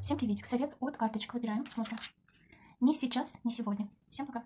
Всем приветик. Совет от карточек. Выбираем, смотрим. Не сейчас, не сегодня. Всем пока.